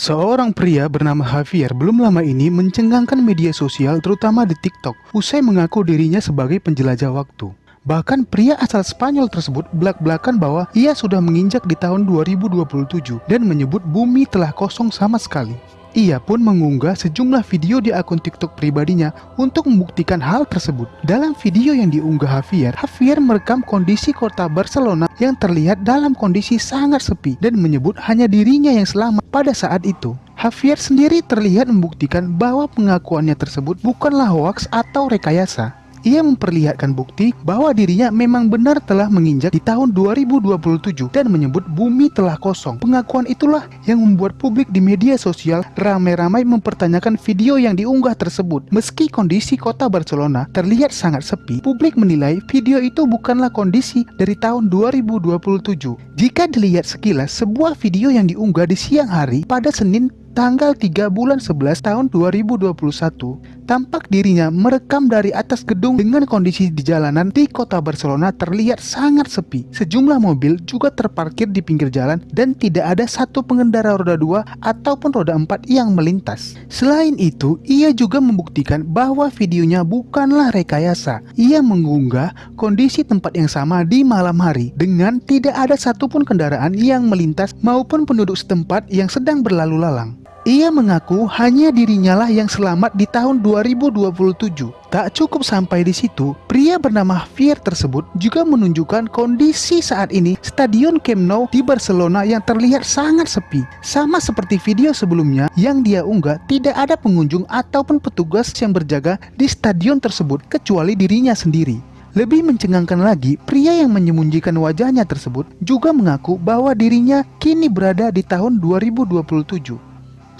Seorang pria bernama Javier belum lama ini mencengangkan media sosial terutama di TikTok usai mengaku dirinya sebagai penjelajah waktu. Bahkan pria asal Spanyol tersebut belak-belakan bahwa ia sudah menginjak di tahun 2027 dan menyebut bumi telah kosong sama sekali. Ia pun mengunggah sejumlah video di akun TikTok pribadinya untuk membuktikan hal tersebut. Dalam video yang diunggah Javier, Javier merekam kondisi kota Barcelona yang terlihat dalam kondisi sangat sepi dan menyebut hanya dirinya yang selamat pada saat itu. Javier sendiri terlihat membuktikan bahwa pengakuannya tersebut bukanlah hoaks atau rekayasa. Ia memperlihatkan bukti bahwa dirinya memang benar telah menginjak di tahun 2027 dan menyebut bumi telah kosong. Pengakuan itulah yang membuat publik di media sosial ramai-ramai mempertanyakan video yang diunggah tersebut. Meski kondisi kota Barcelona terlihat sangat sepi, publik menilai video itu bukanlah kondisi dari tahun 2027. Jika dilihat sekilas, sebuah video yang diunggah di siang hari pada Senin tanggal 3 bulan 11 tahun 2021, tampak dirinya merekam dari atas gedung dengan kondisi di jalanan di kota Barcelona terlihat sangat sepi. Sejumlah mobil juga terparkir di pinggir jalan dan tidak ada satu pengendara roda 2 ataupun roda 4 yang melintas. Selain itu, ia juga membuktikan bahwa videonya bukanlah rekayasa. Ia mengunggah kondisi tempat yang sama di malam hari dengan tidak ada satupun kendaraan yang melintas maupun penduduk setempat yang sedang berlalu lalang. Ia mengaku hanya dirinya lah yang selamat di tahun 2027. Tak cukup sampai di situ, pria bernama Javier tersebut juga menunjukkan kondisi saat ini Stadion Camp Nou di Barcelona yang terlihat sangat sepi. Sama seperti video sebelumnya yang dia unggah, tidak ada pengunjung ataupun petugas yang berjaga di stadion tersebut kecuali dirinya sendiri. Lebih mencengangkan lagi, pria yang menyembunyikan wajahnya tersebut juga mengaku bahwa dirinya kini berada di tahun 2027.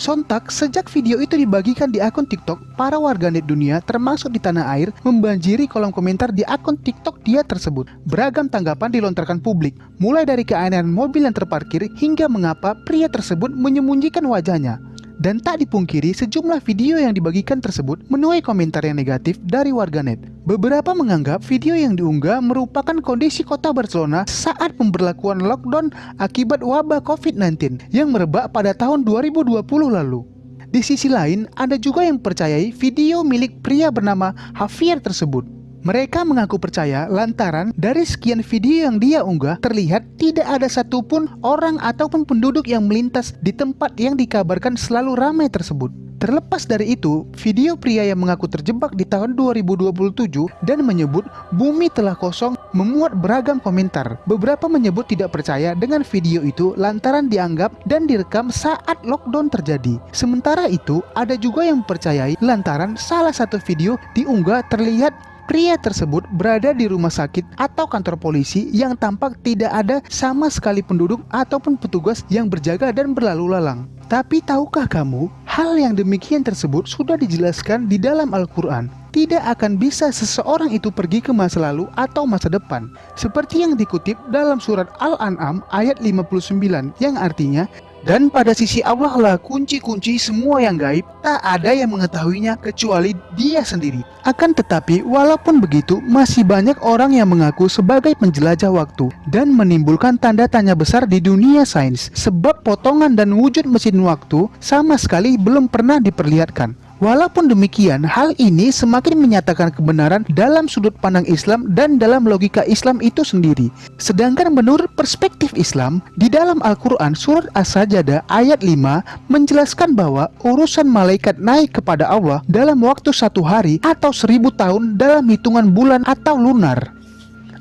Sontak, sejak video itu dibagikan di akun TikTok, para warganet dunia termasuk di tanah air membanjiri kolom komentar di akun TikTok dia tersebut. Beragam tanggapan dilontarkan publik, mulai dari keanehan mobil yang terparkir hingga mengapa pria tersebut menyembunyikan wajahnya. Dan tak dipungkiri sejumlah video yang dibagikan tersebut menuai komentar yang negatif dari warganet. Beberapa menganggap video yang diunggah merupakan kondisi kota Barcelona saat pemberlakuan lockdown akibat wabah COVID-19 yang merebak pada tahun 2020 lalu. Di sisi lain, ada juga yang percayai video milik pria bernama Javier tersebut. Mereka mengaku percaya lantaran dari sekian video yang dia unggah terlihat tidak ada satupun orang ataupun penduduk yang melintas di tempat yang dikabarkan selalu ramai tersebut. Terlepas dari itu, video pria yang mengaku terjebak di tahun 2027 dan menyebut bumi telah kosong memuat beragam komentar. Beberapa menyebut tidak percaya dengan video itu lantaran dianggap dan direkam saat lockdown terjadi. Sementara itu, ada juga yang percayai lantaran salah satu video diunggah terlihat Pria tersebut berada di rumah sakit atau kantor polisi yang tampak tidak ada sama sekali penduduk ataupun petugas yang berjaga dan berlalu lalang. Tapi tahukah kamu, hal yang demikian tersebut sudah dijelaskan di dalam Al-Quran. Tidak akan bisa seseorang itu pergi ke masa lalu atau masa depan. Seperti yang dikutip dalam surat Al-An'am ayat 59 yang artinya dan pada sisi Allah lah kunci-kunci semua yang gaib, tak ada yang mengetahuinya kecuali dia sendiri. Akan tetapi, walaupun begitu, masih banyak orang yang mengaku sebagai penjelajah waktu dan menimbulkan tanda tanya besar di dunia sains, sebab potongan dan wujud mesin waktu sama sekali belum pernah diperlihatkan. Walaupun demikian, hal ini semakin menyatakan kebenaran dalam sudut pandang Islam dan dalam logika Islam itu sendiri. Sedangkan menurut perspektif Islam, di dalam Al-Quran surat As-Sajadah ayat 5 menjelaskan bahwa urusan malaikat naik kepada Allah dalam waktu satu hari atau seribu tahun dalam hitungan bulan atau lunar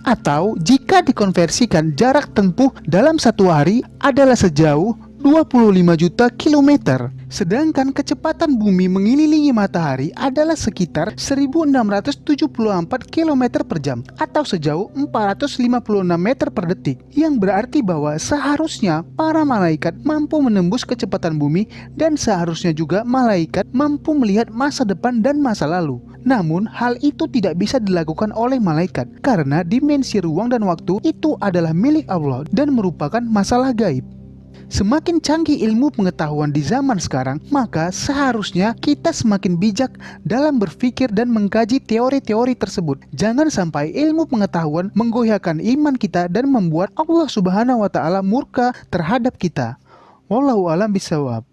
atau jika dikonversikan jarak tempuh dalam satu hari adalah sejauh 25 juta kilometer. Sedangkan kecepatan bumi mengelilingi matahari adalah sekitar 1674 km per jam atau sejauh 456 meter per detik yang berarti bahwa seharusnya para malaikat mampu menembus kecepatan bumi dan seharusnya juga malaikat mampu melihat masa depan dan masa lalu. Namun hal itu tidak bisa dilakukan oleh malaikat karena dimensi ruang dan waktu itu adalah milik Allah dan merupakan masalah gaib. Semakin canggih ilmu pengetahuan di zaman sekarang, maka seharusnya kita semakin bijak dalam berpikir dan mengkaji teori-teori tersebut. Jangan sampai ilmu pengetahuan menggoyahkan iman kita dan membuat Allah Subhanahu wa taala murka terhadap kita. Wallahu alam bisawab.